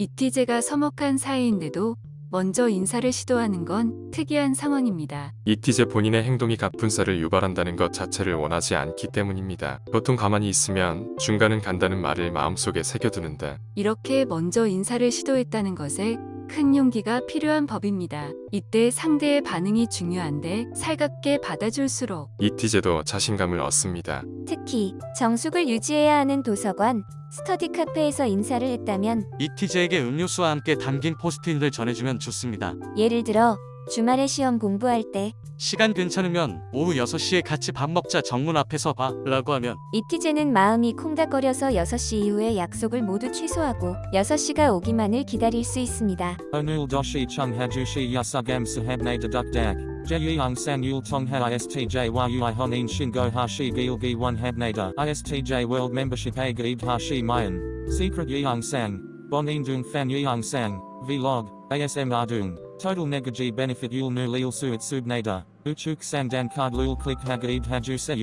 이티제가 서먹한 사이인데도 먼저 인사를 시도하는 건 특이한 상황입니다. 이티제 본인의 행동이 갑분싸를 유발한다는 것 자체를 원하지 않기 때문입니다. 보통 가만히 있으면 중간은 간다는 말을 마음속에 새겨두는데 이렇게 먼저 인사를 시도했다는 것에 큰 용기가 필요한 법입니다. 이때 상대의 반응이 중요한데 살갑게 받아줄수록 이티제도 자신감을 얻습니다. 특히 정숙을 유지해야 하는 도서관, 스터디 카페에서 인사를 했다면 이티제에게 음료수와 함께 담긴 포스트잇을 전해주면 좋습니다. 예를 들어 주말에 시험 공부할 때 시간 괜찮으면 오후 6시에 같이 밥 먹자 정문 앞에서 봐 라고 하면 이티제는 마음이 콩닥거려서 6시 이후에 약속을 모두 취소하고 6시가 오기만을 기다릴 수 있습니다. Onul doshi chung hajushi yasugam sahabne deduk dak. Jeyang sang yul tongha istj gaib hashi mayan. Secret yeong sang. Bonin dung fan yeong sang. Vlog. ASM ardung. Total negaji benefit yul nu lil suit subnada. Uchuk sang dan card lul click hagaib haju se.